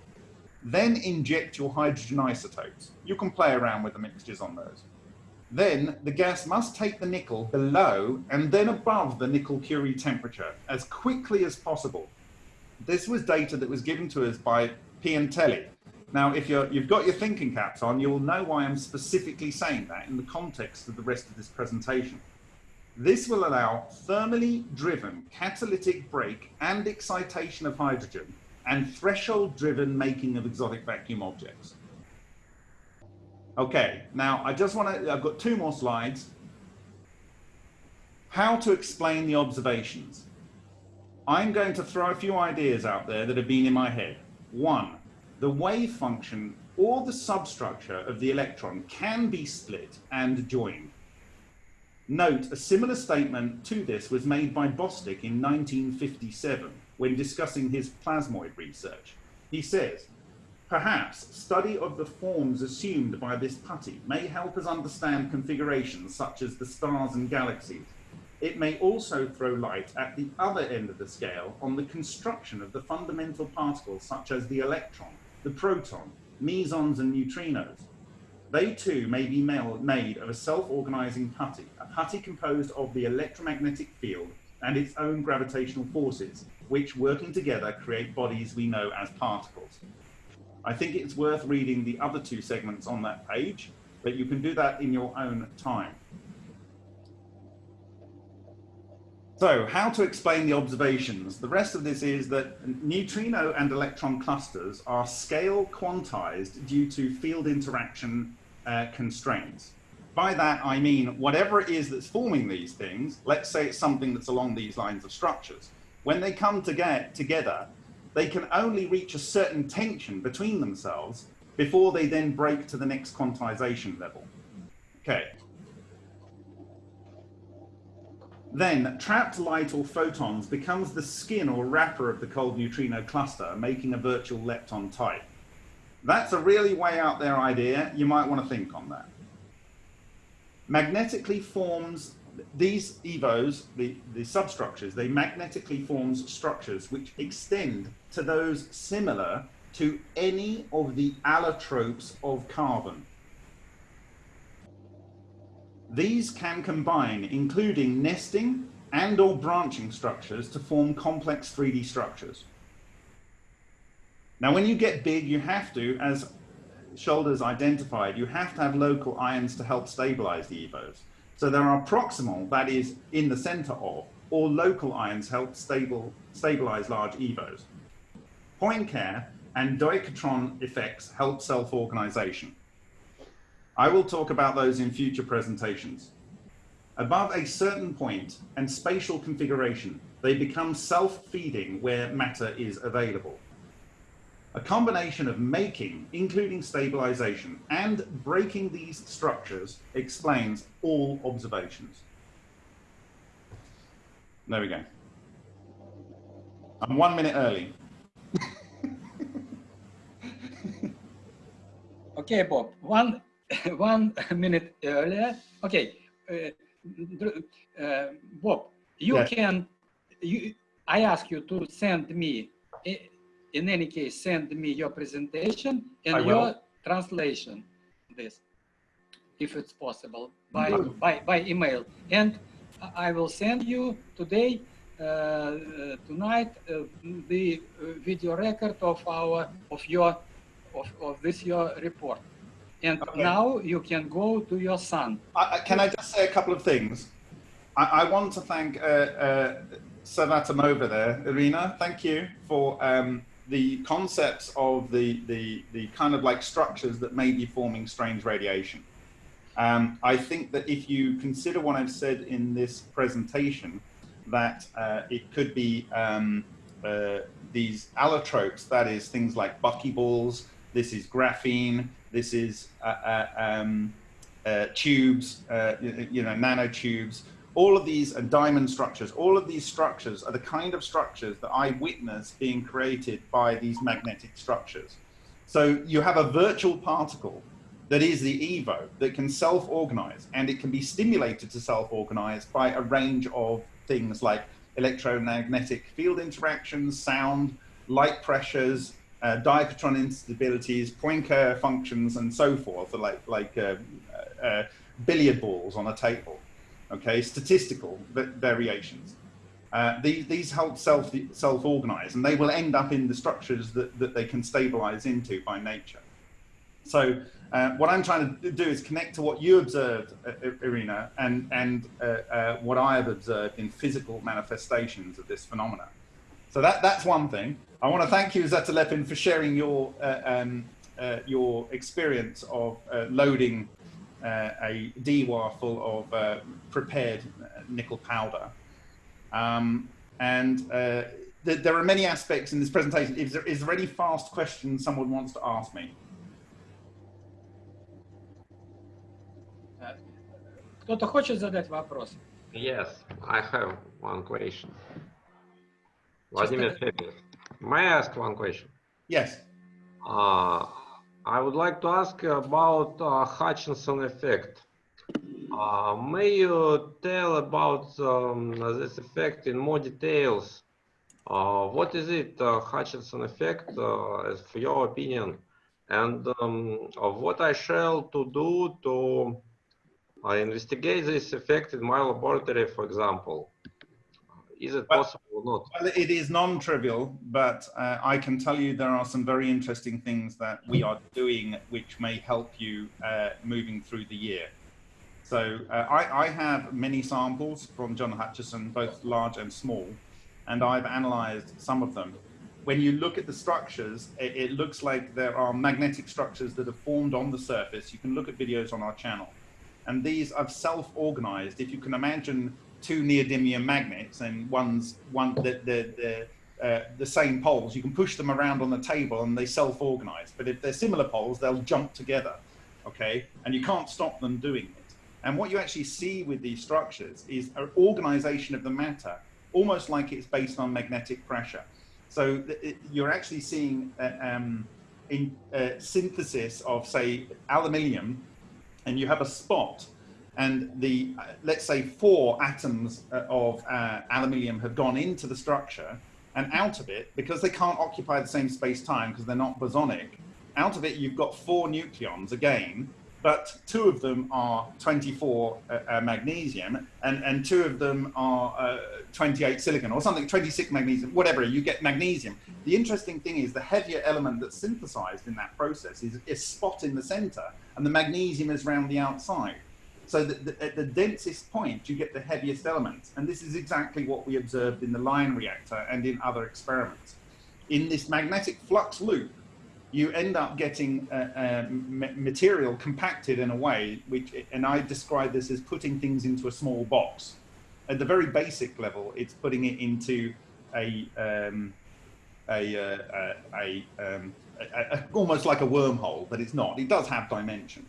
Then inject your hydrogen isotopes. You can play around with the mixtures on those. Then the gas must take the nickel below and then above the nickel Curie temperature as quickly as possible. This was data that was given to us by Piantelli. Now, if you're, you've got your thinking caps on, you will know why I'm specifically saying that in the context of the rest of this presentation. This will allow thermally driven catalytic break and excitation of hydrogen and threshold driven making of exotic vacuum objects. Okay, now I just want to, I've got two more slides. How to explain the observations. I'm going to throw a few ideas out there that have been in my head. One, the wave function or the substructure of the electron can be split and joined. Note, a similar statement to this was made by Bostick in 1957 when discussing his plasmoid research. He says, Perhaps study of the forms assumed by this putty may help us understand configurations such as the stars and galaxies. It may also throw light at the other end of the scale on the construction of the fundamental particles such as the electron, the proton, mesons and neutrinos. They too may be made of a self-organizing putty, a putty composed of the electromagnetic field and its own gravitational forces, which working together create bodies we know as particles. I think it's worth reading the other two segments on that page, but you can do that in your own time. So, how to explain the observations? The rest of this is that neutrino and electron clusters are scale quantized due to field interaction uh, constraints. By that, I mean whatever it is that's forming these things, let's say it's something that's along these lines of structures, when they come to get together, they can only reach a certain tension between themselves before they then break to the next quantization level. Okay. Then trapped light or photons becomes the skin or wrapper of the cold neutrino cluster, making a virtual lepton type. That's a really way out there idea. You might want to think on that. Magnetically forms these EVOs, the, the substructures, they magnetically forms structures which extend to those similar to any of the allotropes of carbon. These can combine, including nesting and or branching structures to form complex 3D structures. Now, when you get big, you have to, as Shoulders identified, you have to have local ions to help stabilize the EVOs. So there are proximal, that is in the center of, or local ions help stable, stabilize large EVOs. Poincare and Deucatron effects help self-organization. I will talk about those in future presentations. Above a certain point and spatial configuration, they become self-feeding where matter is available. A combination of making, including stabilization, and breaking these structures explains all observations. There we go. I'm one minute early. okay, Bob, one, one minute earlier. Okay, uh, uh, Bob, you can, you, I ask you to send me in any case, send me your presentation and your translation, this, if it's possible, by, by, by email. And I will send you today, uh, tonight, uh, the video record of our, of your, of, of this your report. And okay. now you can go to your son. I, can I just say a couple of things? I, I want to thank uh, uh, Savvatimova there, Irina. Thank you for um, the concepts of the, the, the kind of like structures that may be forming strange radiation. Um, I think that if you consider what I've said in this presentation, that uh, it could be um, uh, these allotropes, that is things like buckyballs, this is graphene, this is uh, uh um, uh, tubes, uh, you know, nanotubes, all of these are diamond structures. All of these structures are the kind of structures that I witness being created by these magnetic structures. So you have a virtual particle that is the EVO that can self-organize and it can be stimulated to self-organize by a range of things like electromagnetic field interactions, sound, light pressures, uh, instabilities, Poincare functions, and so forth, like, like uh, uh, billiard balls on a table okay, statistical variations. Uh, these, these help self, self-organize and they will end up in the structures that, that they can stabilize into by nature. So uh, what I'm trying to do is connect to what you observed, uh, Irina, and, and uh, uh, what I have observed in physical manifestations of this phenomena. So that, that's one thing. I want to thank you, Zatelepin, for sharing your, uh, um, your experience of loading uh, a Dewa full of uh, prepared nickel powder. Um, and uh, th there are many aspects in this presentation. Is there, is there any fast questions someone wants to ask me? Кто-то хочет задать вопрос? Yes, I have one question. Vladimir Fedor, may I ask one question? Yes. Uh, I would like to ask about uh, Hutchinson effect. Uh, may you tell about um, this effect in more details? Uh, what is it, uh, Hutchinson effect, uh, for your opinion? And um, what I shall to do to uh, investigate this effect in my laboratory, for example? Is it well, possible or not? Well, it is non-trivial, but uh, I can tell you there are some very interesting things that we are doing which may help you uh, moving through the year. So uh, I, I, have many samples from John Hutchison, both large and small, and I've analyzed some of them. When you look at the structures, it, it looks like there are magnetic structures that have formed on the surface. You can look at videos on our channel. And these are self-organized. If you can imagine two neodymium magnets and one's one the the the, uh, the same poles, you can push them around on the table and they self-organize. But if they're similar poles, they'll jump together, okay? And you can't stop them doing it. And what you actually see with these structures is an organization of the matter, almost like it's based on magnetic pressure. So it, you're actually seeing uh, um, in uh, synthesis of, say, aluminium, and you have a spot and the uh, let's say four atoms uh, of uh, aluminium have gone into the structure and out of it because they can't occupy the same space time because they're not bosonic out of it you've got four nucleons again but two of them are 24 uh, uh, magnesium and and two of them are uh, 28 silicon or something 26 magnesium whatever you get magnesium. The interesting thing is the heavier element that's synthesized in that process is a spot in the center and the magnesium is around the outside so that the, at the densest point, you get the heaviest elements. And this is exactly what we observed in the Lion reactor and in other experiments. In this magnetic flux loop, you end up getting uh, uh, material compacted in a way, which, and I describe this as putting things into a small box. At the very basic level, it's putting it into a, um, a, uh, a, um, a, almost like a wormhole, but it's not. It does have dimension.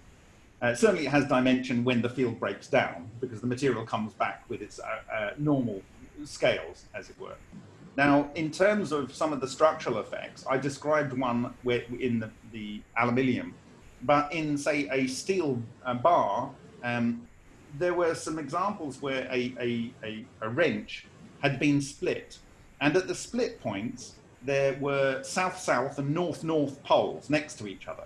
Uh, certainly it has dimension when the field breaks down because the material comes back with its uh, uh, normal scales, as it were. Now, in terms of some of the structural effects, I described one where, in the, the aluminium, but in, say, a steel uh, bar, um, there were some examples where a, a, a, a wrench had been split. And at the split points, there were south-south and north-north poles next to each other.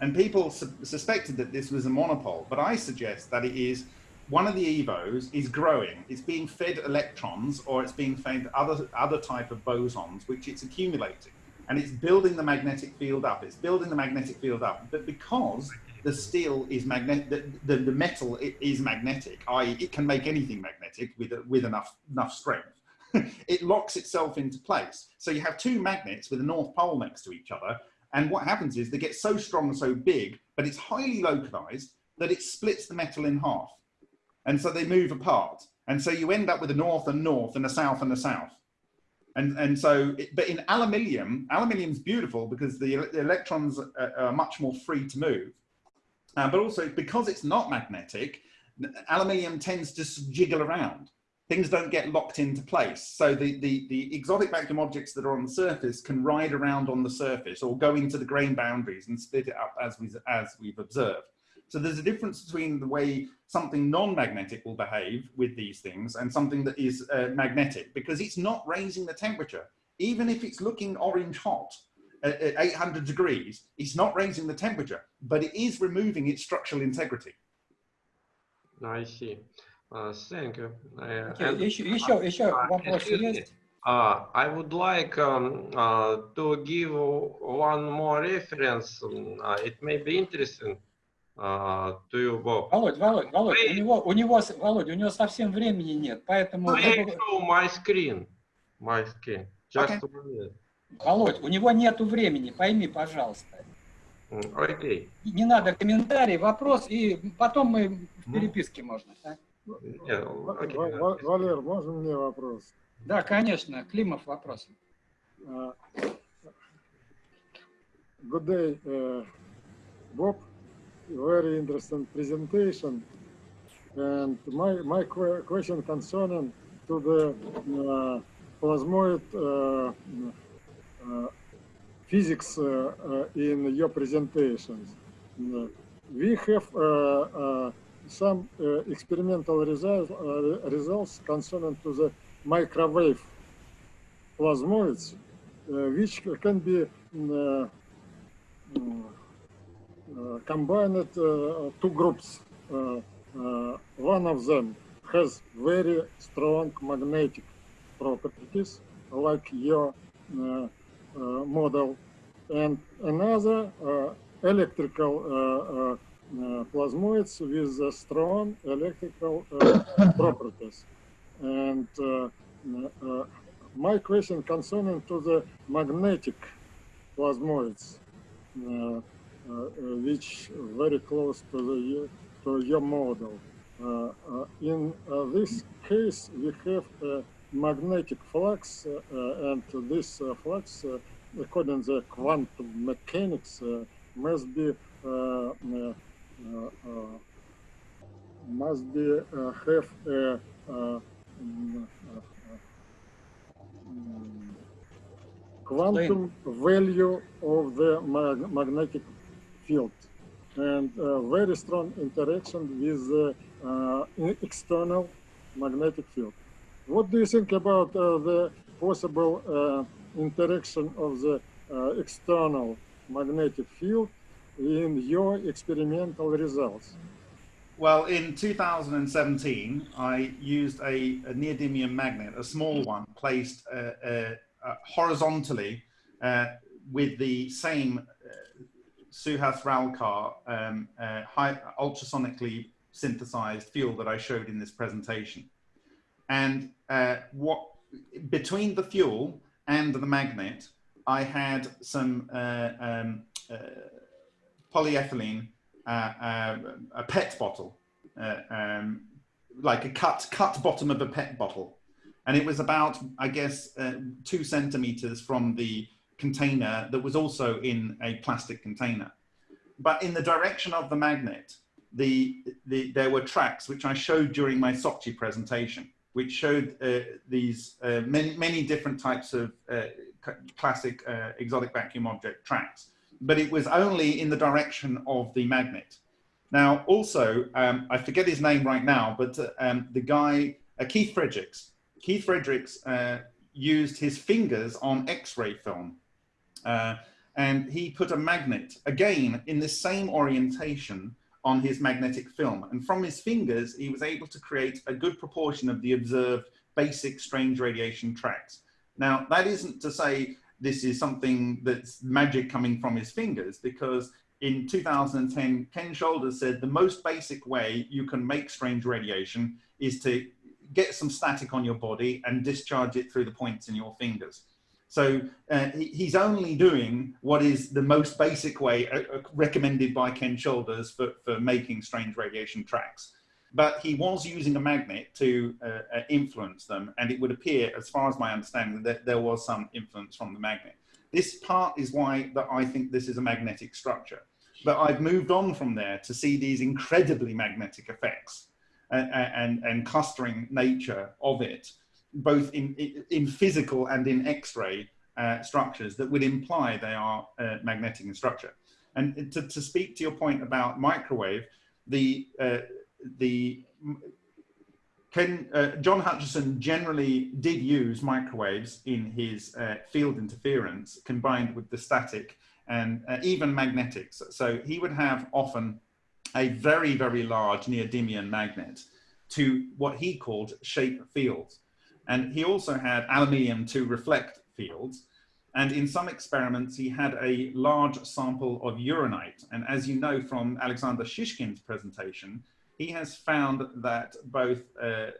And people su suspected that this was a monopole, but I suggest that it is one of the EVOs is growing. It's being fed electrons or it's being fed other, other type of bosons, which it's accumulating. And it's building the magnetic field up. It's building the magnetic field up. But because the steel is magnetic, the, the, the, metal is magnetic, i.e. it can make anything magnetic with, with enough, enough strength. it locks itself into place. So you have two magnets with a north pole next to each other, and what happens is they get so strong and so big, but it's highly localized that it splits the metal in half. And so they move apart. And so you end up with a north and north and a south and a south. And, and so, it, but in aluminium, aluminium's beautiful because the, the electrons are, are, much more free to move. Uh, but also because it's not magnetic, aluminium tends to jiggle around things don't get locked into place. So the, the, the exotic vacuum objects that are on the surface can ride around on the surface or go into the grain boundaries and split it up as, we, as we've observed. So there's a difference between the way something non-magnetic will behave with these things and something that is uh, magnetic because it's not raising the temperature. Even if it's looking orange hot at, at 800 degrees, it's not raising the temperature, but it is removing its structural integrity. I see. Uh, thank you. Okay, еще, еще, еще вопрос есть? Uh, I would like um, uh, to give one more reference. Uh, it may be interesting uh, to you, Bob. Володь, Володь, Володь, у него, у него, Володь, у него совсем времени нет, поэтому... I show my screen. My screen. Just okay. minute. Володь, у него нету времени, пойми, пожалуйста. Окей. Okay. Не надо комментарий, вопрос, и потом мы в переписке можно. А? Валер, можно мне вопрос? Да, конечно. Климов вопрос. Uh, good day, uh, Bob. Very interesting presentation. And my, my question concerning to the uh, plasmoid uh, uh, physics uh, in your presentations. we have some uh, experimental result, uh, results concerning to the microwave plasmoids, uh, which can be combined two groups. one of them has very strong magnetic properties, like your model, and another electrical plasmoids with uh, strong electrical uh, properties. And my question concerning to the magnetic plasmoids, which very close to the to your model. in this case, we have a magnetic flux, and this flux, according to quantum mechanics, must be uh, uh, must be uh, have a uh, uh, uh, mm, quantum value of the mag magnetic field and very strong interaction with the external magnetic field. What do you think about the possible interaction of the external magnetic field in your experimental results? Well, in 2017, I used a, a neodymium magnet, a small one, placed uh, uh, uh, horizontally uh, with the same uh, Suhas Ralkar um, uh, high, ultrasonically synthesized fuel that I showed in this presentation. And what between the fuel and the magnet, I had some um, polyethylene, uh, uh, a PET bottle, uh, um, like a cut cut bottom of a PET bottle, and it was about I guess two centimeters from the container that was also in a plastic container. But in the direction of the magnet, the, the, there were tracks which I showed during my Sochi presentation, which showed uh, these uh, many, many different types of uh, classic uh, exotic vacuum object tracks. But it was only in the direction of the magnet. Now, also, um, I forget his name right now, but uh, um, the guy, uh, Keith Fredericks, Keith Fredericks used his fingers on X-ray film. and he put a magnet, again, in the same orientation on his magnetic film. And from his fingers, he was able to create a good proportion of the observed basic strange radiation tracks. Now, that isn't to say this is something that's magic coming from his fingers, because in 2010, Ken Shoulders said the most basic way you can make strange radiation is to get some static on your body and discharge it through the points in your fingers. So uh, he, he's only doing what is the most basic way uh, recommended by Ken Shoulders for, for making strange radiation tracks. But he was using a magnet to uh, uh, influence them, and it would appear, as far as my understanding, that there was some influence from the magnet. This part is why that I think this is a magnetic structure. But I've moved on from there to see these incredibly magnetic effects and, uh, and, and clustering nature of it both in, in physical and in X-ray uh, structures that would imply they are uh, magnetic in structure. And to, to, speak to your point about microwave, the, uh, the Ken, uh, John Hutchison generally did use microwaves in his uh, field interference combined with the static and uh, even magnetics. So he would have often a very, very large neodymium magnet to what he called shape fields. And he also had aluminium to reflect fields. And in some experiments, he had a large sample of uranite. And as you know from Alexander Shishkin's presentation, he has found that both, uh,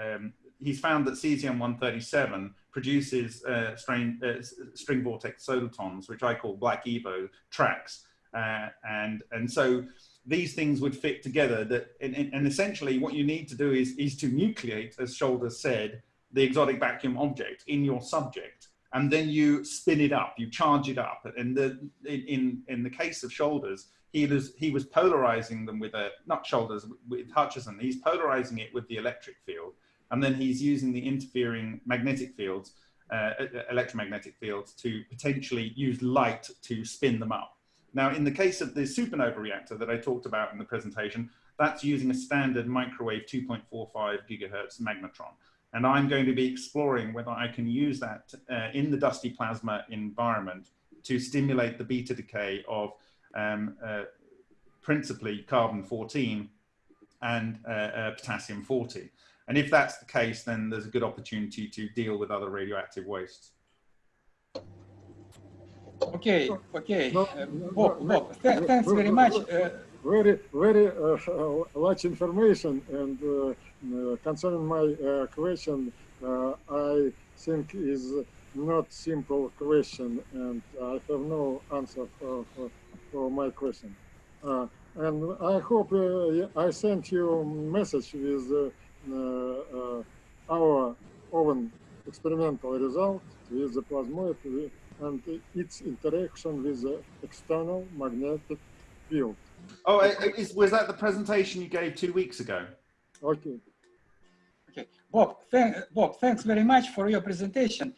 um, he's found that cesium-137 produces uh, uh, string vortex solitons, which I call black Evo tracks. Uh, and, and so these things would fit together that, and, and essentially what you need to do is, is to nucleate, as Shoulders said, the exotic vacuum object in your subject and then you spin it up, you charge it up. And the, in, in the case of shoulders, he was, he was polarizing them with a, not shoulders, with Hutchison, he's polarizing it with the electric field. And then he's using the interfering magnetic fields, uh, electromagnetic fields to potentially use light to spin them up. Now, in the case of the supernova reactor that I talked about in the presentation, that's using a standard microwave 2.45 gigahertz magnetron. And I'm going to be exploring whether I can use that uh, in the dusty plasma environment to stimulate the beta decay of um, uh, principally carbon 14 and uh, uh potassium 40. And if that's the case, then there's a good opportunity to deal with other radioactive wastes. Okay, okay. Uh, Bob, Bob th thanks very much. Uh, very, very much information and uh, concerning my uh, question, uh, I think is not simple question, and I have no answer for, for, for my question. Uh, and I hope uh, I sent you message with uh, our own experimental result with the plasmoid and its interaction with the external magnetic field. Oh, is, was that the presentation you gave two weeks ago? Okay. Okay, Bob, thank, Bob, thanks very much for your presentation.